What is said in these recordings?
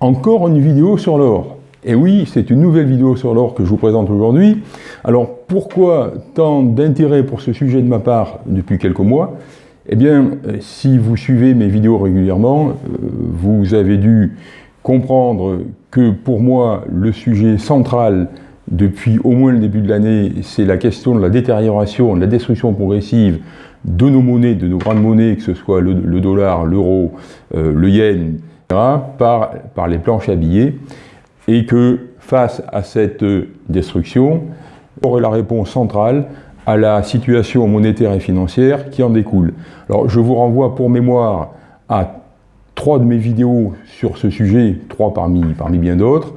Encore une vidéo sur l'or. Et oui, c'est une nouvelle vidéo sur l'or que je vous présente aujourd'hui. Alors pourquoi tant d'intérêt pour ce sujet de ma part depuis quelques mois? Eh bien, si vous suivez mes vidéos régulièrement, euh, vous avez dû comprendre que pour moi, le sujet central depuis au moins le début de l'année, c'est la question de la détérioration, de la destruction progressive de nos monnaies, de nos grandes monnaies, que ce soit le, dollar, l'euro, euh, le yen, par, les planches à billets, et que face à cette destruction, aurait la réponse centrale à la situation monétaire et financière qui en découle. Alors je vous renvoie pour mémoire à trois de mes vidéos sur ce sujet, trois parmi, parmi bien d'autres,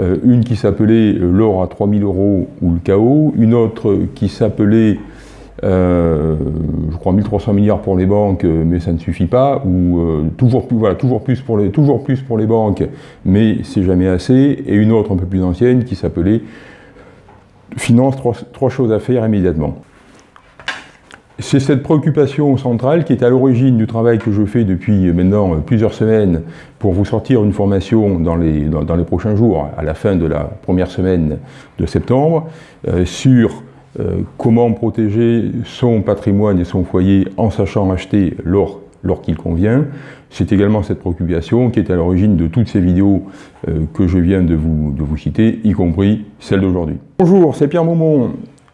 euh, une qui s'appelait euh, l'or à 3000 euros ou le chaos, une autre qui s'appelait euh, je crois 1300 milliards pour les banques, mais ça ne suffit pas, ou toujours, plus, toujours, plus pour les, toujours plus pour les banques, mais c'est jamais assez, et une autre un peu plus ancienne qui s'appelait Finance, trois, choses à faire immédiatement. C'est cette préoccupation centrale qui est à l'origine du travail que je fais depuis maintenant plusieurs semaines pour vous sortir une formation dans les, dans, les prochains jours, à la fin de la première semaine de septembre, euh, sur euh, comment protéger son patrimoine et son foyer en sachant acheter l'or qu'il convient. C'est également cette préoccupation qui est à l'origine de toutes ces vidéos euh, que je viens de vous, de vous citer, y compris celle d'aujourd'hui. Bonjour, c'est Pierre Maumont.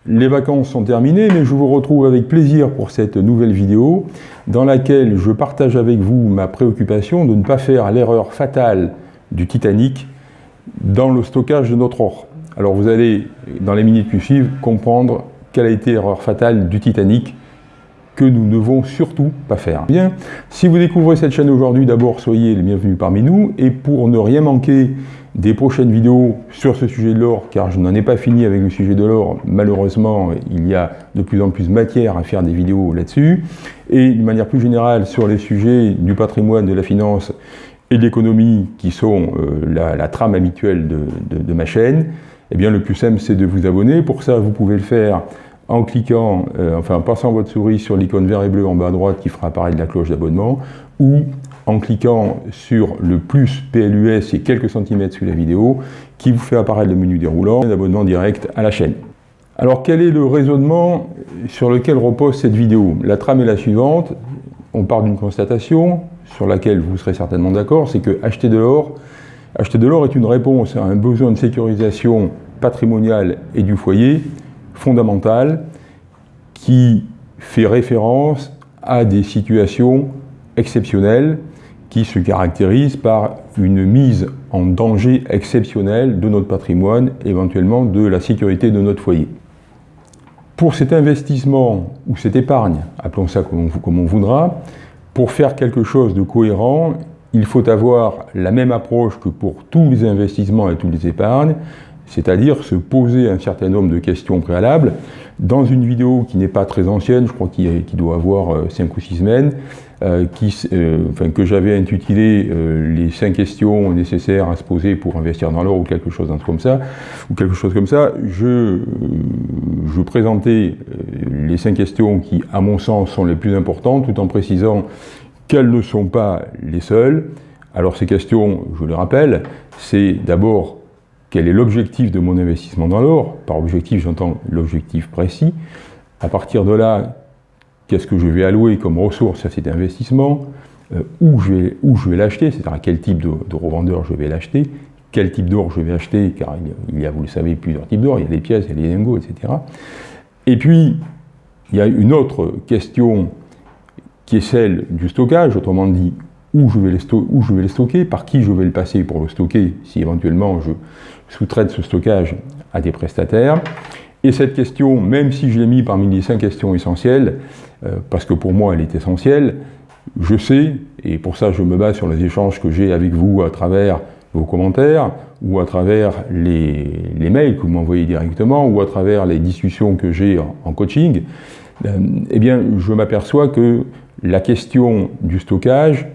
Les vacances sont terminées, mais je vous retrouve avec plaisir pour cette nouvelle vidéo dans laquelle je partage avec vous ma préoccupation de ne pas faire l'erreur fatale du Titanic dans le stockage de notre or. Alors vous allez, dans les minutes qui suivent, comprendre quelle a été l'erreur fatale du Titanic que nous ne devons surtout pas faire. Bien, si vous découvrez cette chaîne aujourd'hui, d'abord soyez les bienvenus parmi nous, et pour ne rien manquer des prochaines vidéos sur ce sujet de l'or, car je n'en ai pas fini avec le sujet de l'or. Malheureusement, il y a de plus en plus de matière à faire des vidéos là-dessus. Et d'une manière plus générale, sur les sujets du patrimoine, de la finance et de l'économie, qui sont euh, la, trame habituelle de, ma chaîne, eh bien, le plus simple, c'est de vous abonner. Pour ça, vous pouvez le faire en cliquant, euh, enfin en passant votre souris sur l'icône vert et bleu en bas à droite qui fera apparaître la cloche d'abonnement, ou en cliquant sur le plus PLUS et quelques centimètres sous la vidéo, qui vous fait apparaître le menu déroulant, un abonnement direct à la chaîne. Alors quel est le raisonnement sur lequel repose cette vidéo? La trame est la suivante, on part d'une constatation sur laquelle vous serez certainement d'accord, c'est que acheter de l'or, acheter de l'or est une réponse à un besoin de sécurisation patrimoniale et du foyer fondamental qui fait référence à des situations exceptionnelles qui se caractérise par une mise en danger exceptionnel de notre patrimoine, éventuellement de la sécurité de notre foyer. Pour cet investissement ou cette épargne, appelons ça comme on, voudra, pour faire quelque chose de cohérent, il faut avoir la même approche que pour tous les investissements et toutes les épargnes, c'est-à-dire se poser un certain nombre de questions préalables. Dans une vidéo qui n'est pas très ancienne, je crois qu'il doit avoir 5 euh, ou 6 semaines, euh, euh, que j'avais intitulé les 5 questions nécessaires à se poser pour investir dans l'or ou quelque chose comme ça, ou quelque chose comme ça, je, je présentais les 5 questions qui, à mon sens, sont les plus importantes, tout en précisant qu'elles ne sont pas les seules. Alors ces questions, je les rappelle, c'est d'abord quel est l'objectif de mon investissement dans l'or Par objectif, j'entends l'objectif précis. À partir de là, qu'est-ce que je vais allouer comme ressource à cet investissement? Euh, Où je vais, vais l'acheter? C'est-à-dire à quel type de, revendeur je vais l'acheter? Quel type d'or je vais acheter? Car il y, a, vous le savez, plusieurs types d'or. Il y a les pièces, il y a les lingots, etc. Et puis, il y a une autre question qui est celle du stockage, autrement dit, où je, vais les stocker, par qui je vais le passer pour le stocker, si éventuellement je sous-traite ce stockage à des prestataires. Et cette question, même si je l'ai mis parmi les cinq questions essentielles, euh, parce que pour moi elle est essentielle, je sais, et pour ça je me base sur les échanges que j'ai avec vous à travers vos commentaires, ou à travers les, mails que vous m'envoyez directement, ou à travers les discussions que j'ai en, coaching, euh, eh bien je m'aperçois que la question du stockage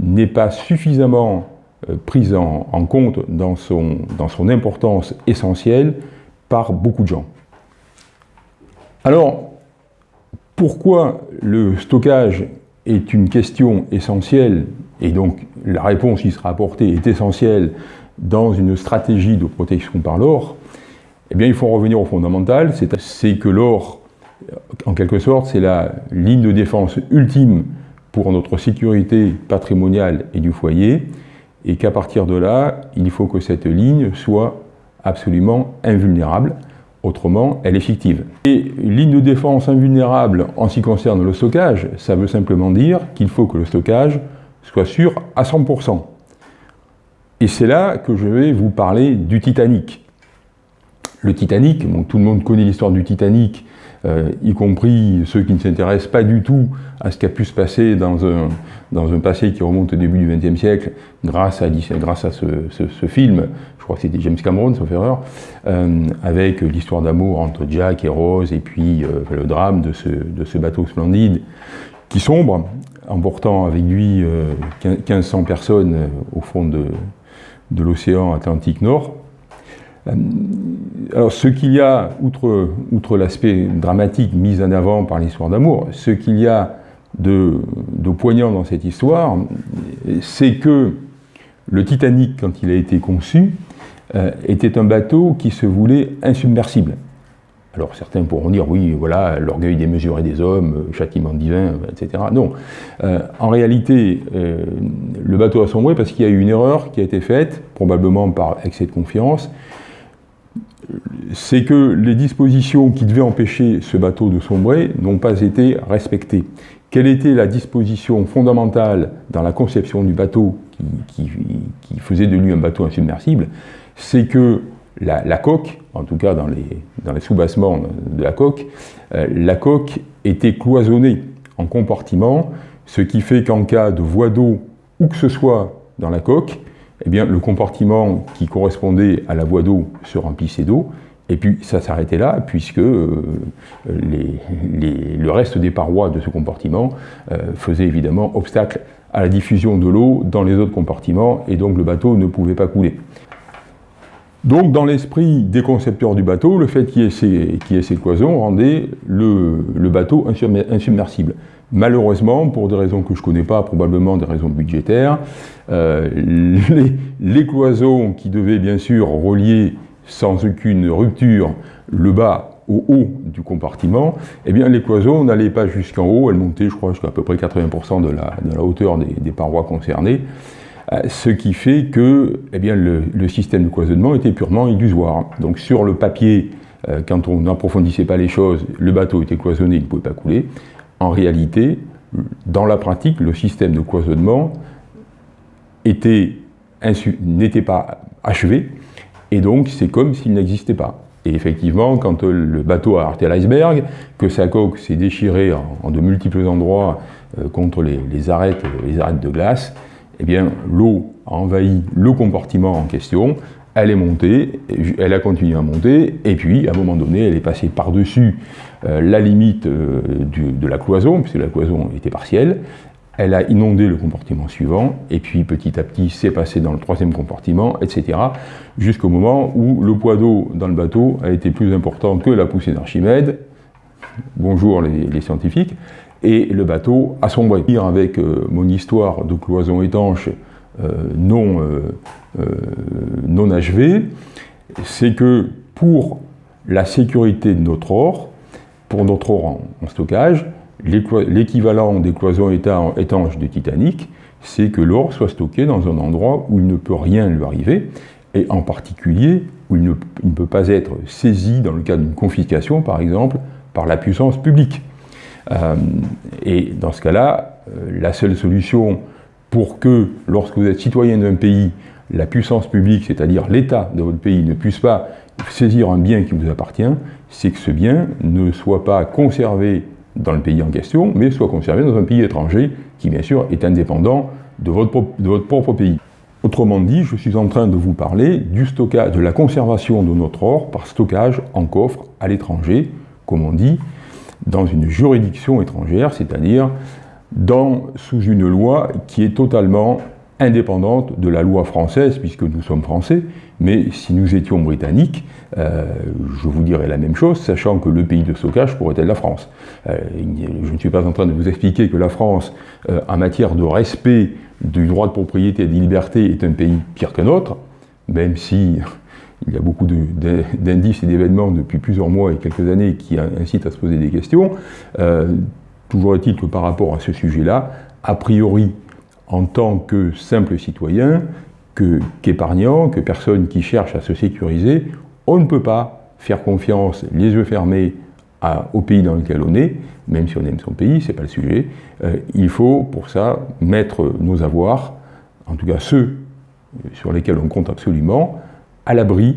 n'est pas suffisamment euh, prise en, compte dans son, dans son importance essentielle par beaucoup de gens. Alors, pourquoi le stockage est une question essentielle, et donc la réponse qui sera apportée est essentielle dans une stratégie de protection par l'or, eh bien il faut revenir au fondamental, c'est que l'or, en quelque sorte, c'est la ligne de défense ultime pour notre sécurité patrimoniale et du foyer, et qu'à partir de là, il faut que cette ligne soit absolument invulnérable, autrement elle est fictive. Et ligne de défense invulnérable en ce qui concerne le stockage, ça veut simplement dire qu'il faut que le stockage soit sûr à 100%. Et c'est là que je vais vous parler du Titanic. Le Titanic, tout le monde connaît l'histoire du Titanic, euh, y compris ceux qui ne s'intéressent pas du tout à ce qui a pu se passer dans un, passé qui remonte au début du XXe siècle, grâce à, ce, film, je crois que c'était James Cameron, sauf erreur, euh, avec l'histoire d'amour entre Jack et Rose, et puis euh, le drame de ce, bateau splendide qui sombre, emportant avec lui 1500 personnes au fond de l'océan Atlantique Nord. Euh, alors, ce qu'il y a, outre, l'aspect dramatique mis en avant par l'histoire d'amour, ce qu'il y a de, poignant dans cette histoire, c'est que le Titanic, quand il a été conçu, euh, était un bateau qui se voulait insubmersible. Alors certains pourront dire, oui, voilà, l'orgueil démesuré des hommes, châtiment divin, etc. Non. Euh, en réalité, le bateau a sombré parce qu'il y a eu une erreur qui a été faite, probablement par excès de confiance, c'est que les dispositions qui devaient empêcher ce bateau de sombrer n'ont pas été respectées. Quelle était la disposition fondamentale dans la conception du bateau qui, faisait de lui un bateau insubmersible? C'est que la, coque, en tout cas dans les, sous-bassements de la coque, euh, la coque était cloisonnée en compartiments, ce qui fait qu'en cas de voie d'eau, où que ce soit dans la coque, eh le compartiment qui correspondait à la voie d'eau se remplissait d'eau, et puis ça s'arrêtait là, puisque euh, le reste des parois de ce compartiment euh, faisait évidemment obstacle à la diffusion de l'eau dans les autres compartiments, et donc le bateau ne pouvait pas couler. Donc dans l'esprit des concepteurs du bateau, le fait qu'il y, ait ces cloisons rendait le bateau insubmersible. Malheureusement, pour des raisons que je ne connais pas, probablement des raisons budgétaires, euh, les, cloisons qui devaient bien sûr relier sans aucune rupture le bas au haut du compartiment, eh bien les cloisons n'allaient pas jusqu'en haut, elles montaient je crois jusqu'à peu près 80% de la, hauteur des, parois concernées, euh, ce qui fait que eh le, système de cloisonnement était purement illusoire. Donc sur le papier, euh, quand on n'approfondissait pas les choses, le bateau était cloisonné, il ne pouvait pas couler. En réalité, dans la pratique, le système de cloisonnement n'était pas achevé, et donc c'est comme s'il n'existait pas. Et effectivement, quand le bateau a arrêté l'iceberg, que sa coque s'est déchirée en, de multiples endroits euh, contre les, arêtes, les arêtes de glace, eh bien l'eau a envahi le compartiment en question, elle est montée, elle a continué à monter, et puis à un moment donné, elle est passée par-dessus la limite euh, de la cloison, puisque la cloison était partielle, elle a inondé le compartiment suivant, et puis petit à petit, c'est passé dans le troisième compartiment, etc., jusqu'au moment où le poids d'eau dans le bateau a été plus important que la poussée d'Archimède, bonjour les, scientifiques, et le bateau a sombré. Avec euh, mon histoire de cloison étanche non euh, non achevé, c'est que pour la sécurité de notre or, pour notre or en, stockage, l'équivalent des cloisons étanches de Titanic, c'est que l'or soit stocké dans un endroit où il ne peut rien lui arriver, et en particulier où il ne, peut pas être saisi dans le cas d'une confiscation, par exemple, par la puissance publique. Euh, et dans ce cas-là, euh, la seule solution pour que, lorsque vous êtes citoyen d'un pays, la puissance publique, c'est-à-dire l'État de votre pays, ne puisse pas saisir un bien qui vous appartient, c'est que ce bien ne soit pas conservé dans le pays en question, mais soit conservé dans un pays étranger qui, bien sûr, est indépendant de votre, propre pays. Autrement dit, je suis en train de vous parler du stockage, de la conservation de notre or par stockage en coffre à l'étranger, comme on dit, dans une juridiction étrangère, c'est-à-dire sous une loi qui est totalement indépendante de la loi française, puisque nous sommes français, mais si nous étions britanniques, euh, je vous dirais la même chose, sachant que le pays de stockage pourrait être la France. Euh, je ne suis pas en train de vous expliquer que la France, euh, en matière de respect du droit de propriété et des libertés, est un pays pire qu'un autre, même si il y a beaucoup d'indices et d'événements depuis plusieurs mois et quelques années qui incitent à se poser des questions. toujours est-il que par rapport à ce sujet-là, a priori, en tant que simple citoyen, qu'épargnant, que, personne qui cherche à se sécuriser, on ne peut pas faire confiance les yeux fermés au pays dans lequel on est, même si on aime son pays, ce n'est pas le sujet. Euh, il faut pour ça mettre nos avoirs, en tout cas ceux sur lesquels on compte absolument, à l'abri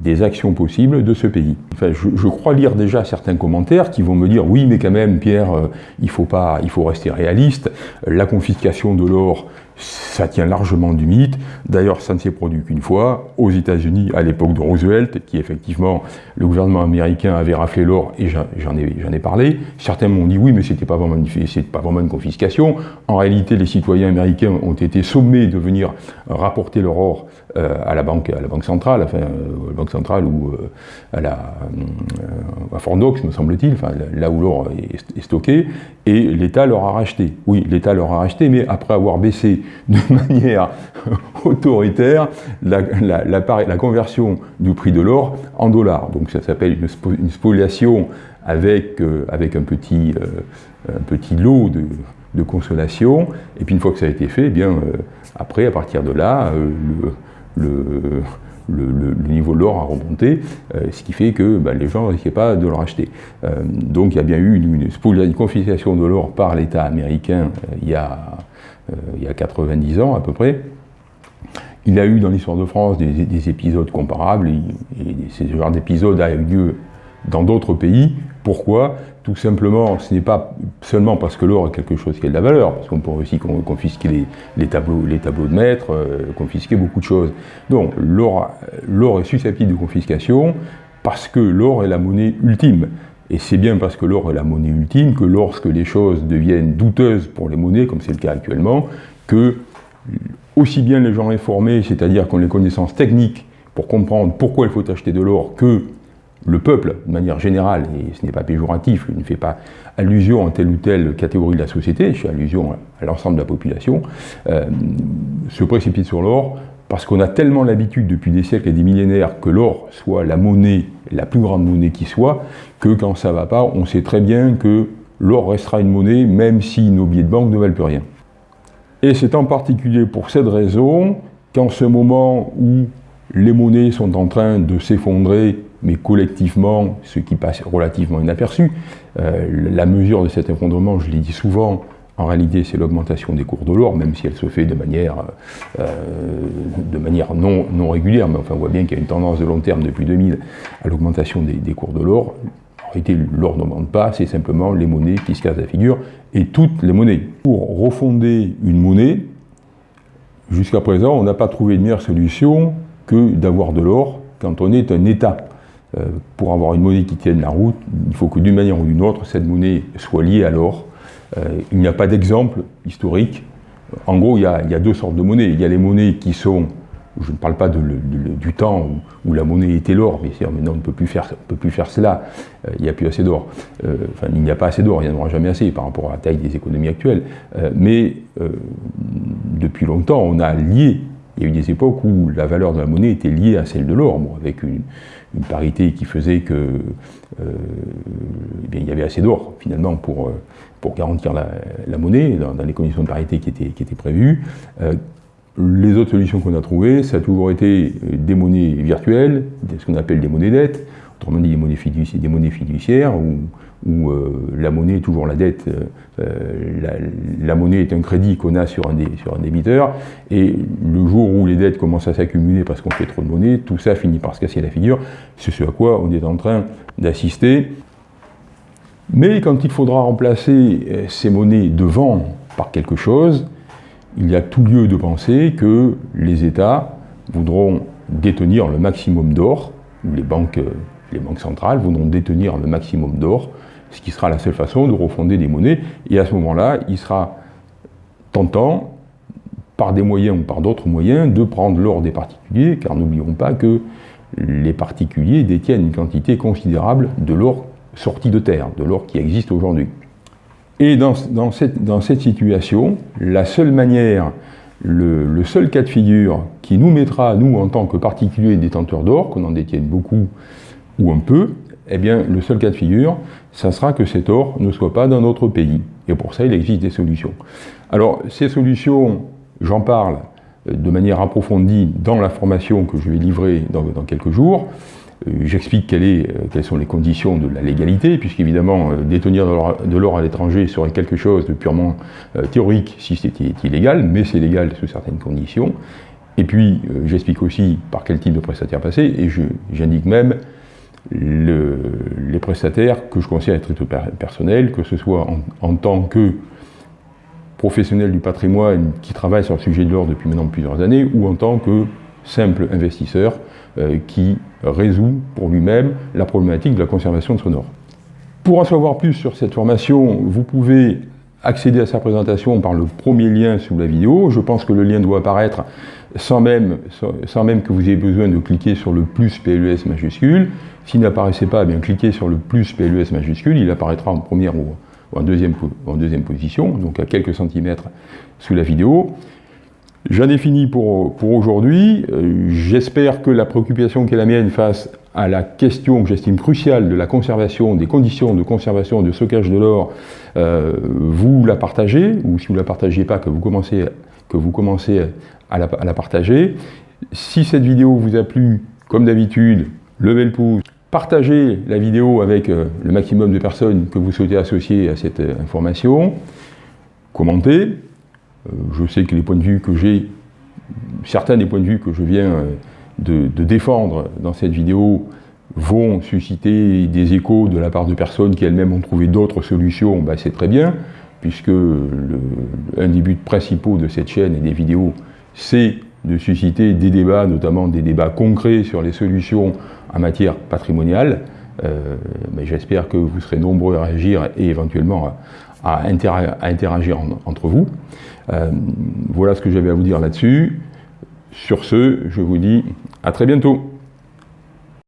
des actions possibles de ce pays. Enfin, je, crois lire déjà certains commentaires qui vont me dire oui mais quand même Pierre, euh, il, faut pas, il faut rester réaliste, la confiscation de l'or ça tient largement du mythe. D'ailleurs, ça ne s'est produit qu'une fois, aux États-Unis, à l'époque de Roosevelt, qui effectivement, le gouvernement américain avait raflé l'or, et j'en ai, parlé. Certains m'ont dit oui, mais c'était pas, pas vraiment une confiscation. En réalité, les citoyens américains ont été sommés de venir rapporter leur or à, la banque, à la banque centrale, enfin, euh, à la banque centrale ou euh, à, la, à Fort me semble-t-il, enfin, là où l'or est, stocké, et l'État leur a racheté. Oui, l'État leur a racheté, mais après avoir baissé de manière autoritaire la, la, conversion du prix de l'or en dollars. Donc ça s'appelle une, spoliation avec, euh, avec un, petit, euh, petit lot de, de, consolation. Et puis une fois que ça a été fait, eh bien, euh, après, à partir de là, le niveau de l'or a remonté, ce qui fait que bah, les gens ne risquaient pas de le racheter. donc il y a bien eu une, confiscation de l'or par l'État américain il y a euh, il y a 90 ans à peu près. Il y a eu dans l'histoire de France des, épisodes comparables, et, ce genre d'épisode a eu lieu dans d'autres pays. Pourquoi? Tout simplement, ce n'est pas seulement parce que l'or est quelque chose qui a de la valeur, parce qu'on peut aussi confisquer les, tableaux, les tableaux de maître, euh, confisquer beaucoup de choses. Donc l'or est susceptible de confiscation parce que l'or est la monnaie ultime. Et c'est bien parce que l'or est la monnaie ultime que lorsque les choses deviennent douteuses pour les monnaies, comme c'est le cas actuellement, que aussi bien les gens informés, c'est-à-dire qui ont les connaissances techniques pour comprendre pourquoi il faut acheter de l'or, que le peuple, de manière générale, et ce n'est pas péjoratif, je ne fais pas allusion à telle ou telle catégorie de la société, je fais allusion à l'ensemble de la population, euh, se précipite sur l'or, parce qu'on a tellement l'habitude depuis des siècles et des millénaires que l'or soit la monnaie, la plus grande monnaie qui soit, que quand ça va pas, on sait très bien que l'or restera une monnaie, même si nos billets de banque ne valent plus rien. Et c'est en particulier pour cette raison qu'en ce moment où les monnaies sont en train de s'effondrer, mais collectivement, ce qui passe relativement inaperçu, euh, la mesure de cet effondrement, je l'ai dit souvent, en réalité, c'est l'augmentation des cours de l'or, même si elle se fait de manière, euh, de manière non, régulière, mais enfin, on voit bien qu'il y a une tendance de long terme depuis 2000 à l'augmentation des, cours de l'or. En réalité, l'or n'augmente pas, c'est simplement les monnaies qui se cassent la figure, et toutes les monnaies. Pour refonder une monnaie, jusqu'à présent, on n'a pas trouvé une meilleure solution que d'avoir de l'or quand on est un État. Euh, pour avoir une monnaie qui tienne la route, il faut que d'une manière ou d'une autre, cette monnaie soit liée à l'or, euh, il n'y a pas d'exemple historique. En gros, il y, a, deux sortes de monnaies. Il y a les monnaies qui sont, je ne parle pas du temps où, la monnaie était l'or, mais maintenant on ne peut plus faire, peut plus faire cela, euh, il n'y a plus assez d'or. Enfin, il n'y a pas assez d'or, il n'y en aura jamais assez par rapport à la taille des économies actuelles. mais depuis longtemps, on a lié il y a eu des époques où la valeur de la monnaie était liée à celle de l'or, avec une, parité qui faisait que eh il y avait assez d'or finalement pour, pour garantir la, monnaie dans, les conditions de parité qui étaient, qui étaient prévues. Euh, les autres solutions qu'on a trouvées, ça a toujours été euh, des monnaies virtuelles, ce qu'on appelle des monnaies dettes, autrement dit des monnaies fiduciaires, des monnaies fiduciaires où, euh, la monnaie est toujours la dette, la, monnaie est un crédit qu'on a sur un, débiteur, et le jour où les dettes commencent à s'accumuler parce qu'on fait trop de monnaie, tout ça finit par se casser la figure, c'est ce à quoi on est en train d'assister. Mais quand il faudra remplacer euh, ces monnaies devant par quelque chose, il y a tout lieu de penser que les États voudront détenir le maximum d'or, les banques, euh, les banques centrales voudront détenir le maximum d'or, ce qui sera la seule façon de refonder des monnaies. Et à ce moment-là, il sera tentant par des moyens ou par d'autres moyens, de prendre l'or des particuliers, car n'oublions pas que les particuliers détiennent une quantité considérable de l'or sorti de terre, de l'or qui existe aujourd'hui. Et dans, cette, situation, la seule manière, le, seul cas de figure qui nous mettra, nous, en tant que particuliers détenteurs d'or, qu'on en détienne beaucoup ou un peu, eh bien, le seul cas de figure, ça sera que cet or ne soit pas dans notre pays. Et pour ça, il existe des solutions. Alors, ces solutions, j'en parle euh, de manière approfondie dans la formation que je vais livrer dans, quelques jours. Euh, j'explique euh, quelles sont les conditions de la légalité, puisqu'évidemment, détenir de l'or à l'étranger serait quelque chose de purement théorique si c'était illégal, mais c'est légal sous certaines conditions. Et puis, j'explique aussi par quel type de prestataire passer, et j'indique même les prestataires que je considère être personnels, que ce soit en, tant que professionnel du patrimoine qui travaille sur le sujet de l'or depuis maintenant plusieurs années, ou en tant que simple investisseur euh, qui résout pour lui-même la problématique de la conservation de son or. Pour en savoir plus sur cette formation, vous pouvez accéder à sa présentation par le premier lien sous la vidéo. Je pense que le lien doit apparaître sans même, sans même que vous ayez besoin de cliquer sur le plus PLUS majuscule. S'il n'apparaissait pas, eh bien cliquez sur le plus PLUS majuscule, il apparaîtra en première ou, en, deuxième, position, donc à quelques centimètres sous la vidéo. J'en ai fini pour, aujourd'hui. Euh, j'espère que la préoccupation qui est la mienne face à la question que j'estime cruciale de la conservation, des conditions de conservation de stockage de l'or, euh, vous la partagez, ou si vous ne la partagez pas, que vous commencez, à la partager. Si cette vidéo vous a plu, comme d'habitude, levez le pouce, partagez la vidéo avec euh, le maximum de personnes que vous souhaitez associer à cette euh, information, commentez. Euh, je sais que les points de vue que j'ai, certains des points de vue que je viens de, défendre dans cette vidéo vont susciter des échos de la part de personnes qui elles-mêmes ont trouvé d'autres solutions, ben, c'est très bien, puisque un des buts principaux de cette chaîne et des vidéos, c'est de susciter des débats, notamment des débats concrets sur les solutions en matière patrimoniale. Euh, mais j'espère que vous serez nombreux à réagir et éventuellement à, interagir entre vous. Euh, voilà ce que j'avais à vous dire là-dessus. Sur ce, je vous dis à très bientôt.